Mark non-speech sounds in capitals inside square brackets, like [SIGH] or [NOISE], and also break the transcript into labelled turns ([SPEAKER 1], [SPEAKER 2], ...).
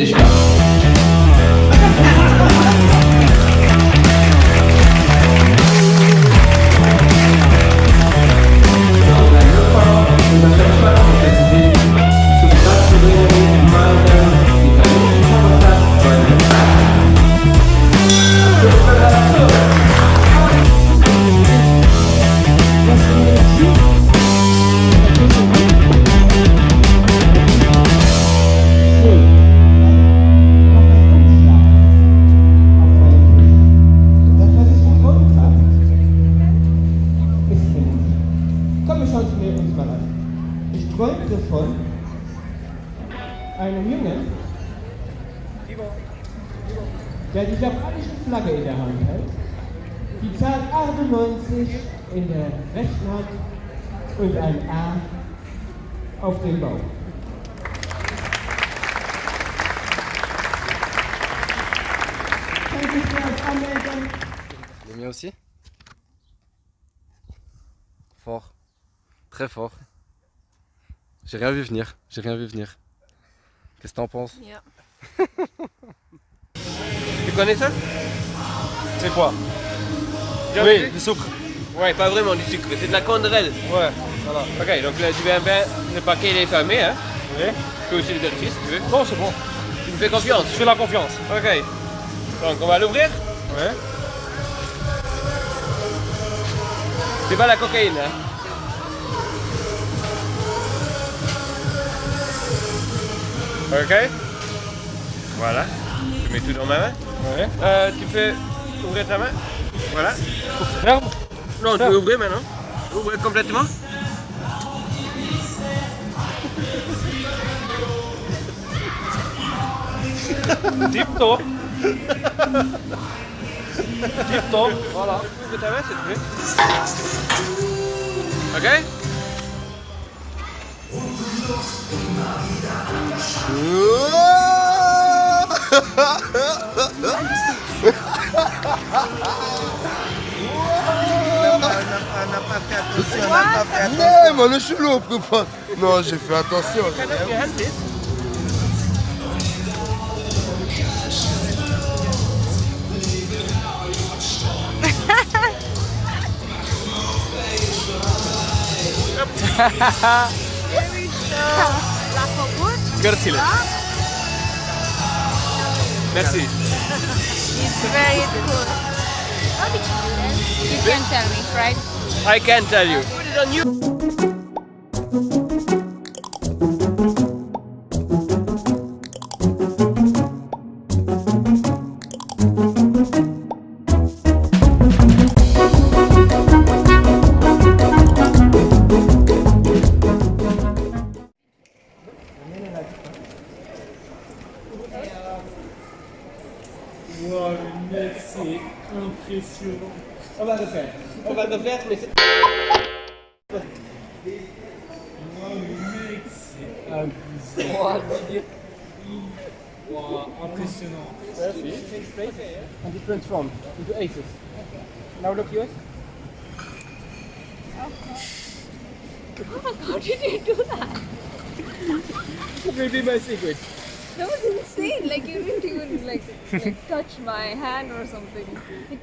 [SPEAKER 1] this guy. Mir mal an. Ich träumte von einem Jungen, der die japanische Flagge in der Hand hält, die Zahl 98 in der rechten Hand und ein A auf dem Bauch.
[SPEAKER 2] Le mien aussi Fort. Très fort. J'ai rien vu venir. J'ai rien vu venir. Qu'est-ce que t'en penses. [LAUGHS]
[SPEAKER 3] Tu connais ça?
[SPEAKER 4] C'est quoi? Oui, du sucre?
[SPEAKER 3] Ouais, pas vraiment du sucre, c'est de la canderelle.
[SPEAKER 4] Ouais, voilà.
[SPEAKER 3] Ok, donc là tu viens bien, le paquet il est fermé, hein?
[SPEAKER 4] Oui.
[SPEAKER 3] Je peux aussi le vérifier si tu veux.
[SPEAKER 4] Non, c'est bon.
[SPEAKER 3] Tu me fais confiance
[SPEAKER 4] Je fais la confiance.
[SPEAKER 3] Ok. Donc on va l'ouvrir.
[SPEAKER 4] Ouais.
[SPEAKER 3] C'est pas la cocaïne, hein? Ok? Voilà. Je mets tout dans ma main?
[SPEAKER 4] Ouais.
[SPEAKER 3] Euh, tu peux ouvrir ta main? Voilà.
[SPEAKER 4] Ferme.
[SPEAKER 3] Non, tu peux ouvrir maintenant. Ouvrir complètement.
[SPEAKER 4] Tip top. Tip top.
[SPEAKER 3] Voilà. Ouvre ta main s'il te plaît. Ok?
[SPEAKER 5] Nee, man, ich bin aufgefallen. Non, j'ai fait attention.
[SPEAKER 3] Hand ist.
[SPEAKER 6] Lachen [LAUGHS] gut.
[SPEAKER 4] Grazie.
[SPEAKER 3] Merci.
[SPEAKER 6] It's very cool. How did you do that? You can tell me, right?
[SPEAKER 3] I can tell you. Put it on you.
[SPEAKER 1] Impressionnant. On va le faire. On va le faire, mais c'est. Wow, mec, c'est abusé. Wow, impressionnant. Takes place and it transforms into aces. Now look yours.
[SPEAKER 6] Oh How did you do that?
[SPEAKER 1] Maybe my secret.
[SPEAKER 6] That was insane. Like you didn't even like like touch my hand or something. It